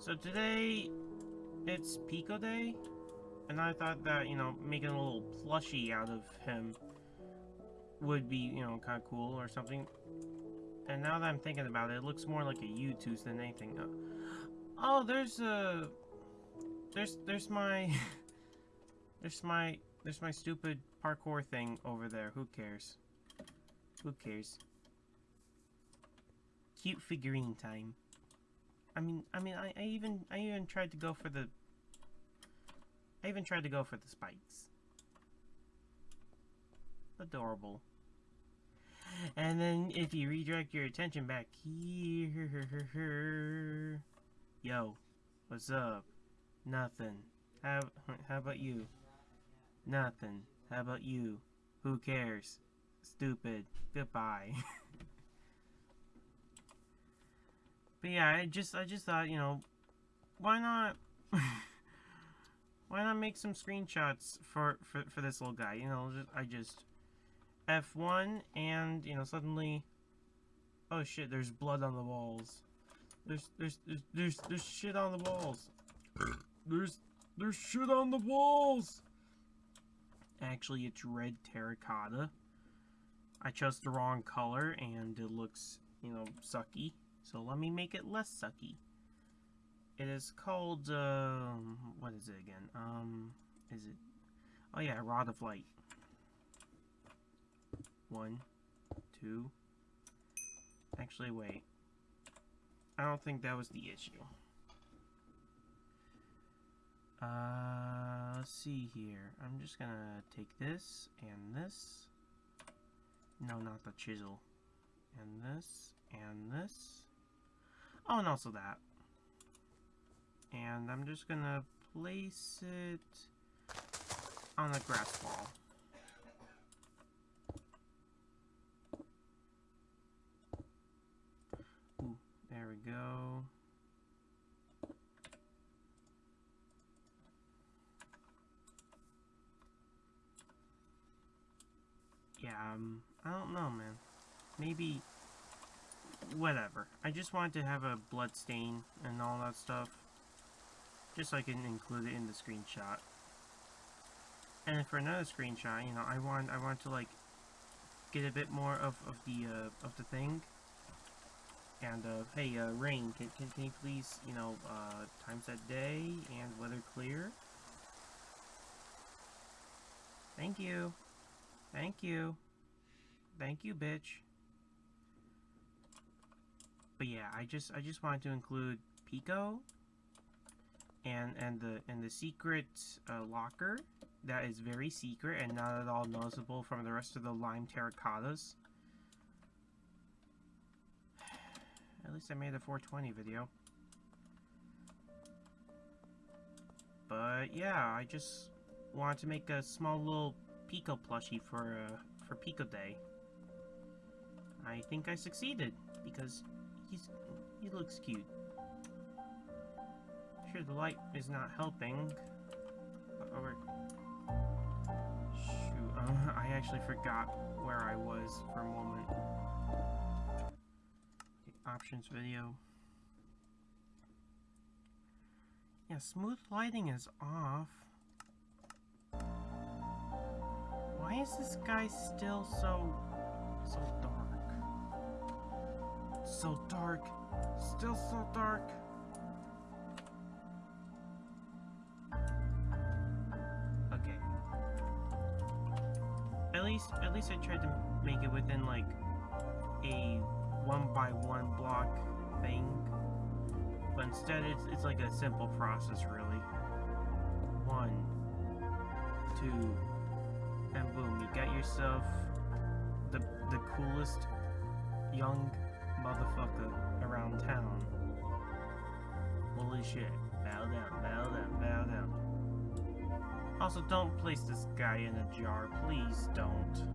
So today, it's Pico Day, and I thought that, you know, making a little plushie out of him would be, you know, kind of cool or something. And now that I'm thinking about it, it looks more like a U-Tooth than anything. Uh, oh, there's a... There's, there's my... there's my... There's my stupid parkour thing over there. Who cares? Who cares? Cute figurine time. I mean, I mean, I, I even, I even tried to go for the, I even tried to go for the spikes. Adorable. And then if you redirect your attention back here, yo, what's up? Nothing. How, how about you? Nothing. How about you? Who cares? Stupid. Goodbye. But yeah, I just I just thought, you know, why not why not make some screenshots for, for for this little guy? You know, just, I just F1 and, you know, suddenly oh shit, there's blood on the walls. There's there's there's there's, there's shit on the walls. There's there's shit on the walls. Actually, it's red terracotta. I chose the wrong color and it looks, you know, sucky. So let me make it less sucky. It is called, um, what is it again? Um, is it, oh yeah, Rod of Light. One, two, actually wait. I don't think that was the issue. Uh, let's see here. I'm just gonna take this and this. No, not the chisel. And this, and this. Oh, and also that. And I'm just gonna place it on the grass wall. There we go. Yeah, um, I don't know, man. Maybe whatever. I just wanted to have a blood stain and all that stuff. Just so I can include it in the screenshot. And for another screenshot, you know, I want I want to like get a bit more of, of the uh, of the thing. And uh, hey, uh, Rain, can, can, can you please, you know, uh, times that day and weather clear? Thank you. Thank you. Thank you, bitch. But yeah, I just I just wanted to include Pico and and the and the secret uh, locker that is very secret and not at all noticeable from the rest of the lime terracottas. At least I made a 420 video. But yeah, I just wanted to make a small little Pico plushie for uh, for Pico Day. I think I succeeded because he's he looks cute. Sure, the light is not helping. Over. Shoot, uh, I actually forgot where I was for a moment. Okay, options video. Yeah, smooth lighting is off. Why is this guy still so so dark? So dark. Still so dark. Okay. At least, at least I tried to make it within, like, a one by one block thing. But instead, it's, it's like a simple process, really. One, two, and boom, you got yourself the, the coolest young motherfucker around town. Holy shit. Bow down, bow down, bow down. Also, don't place this guy in a jar. Please don't.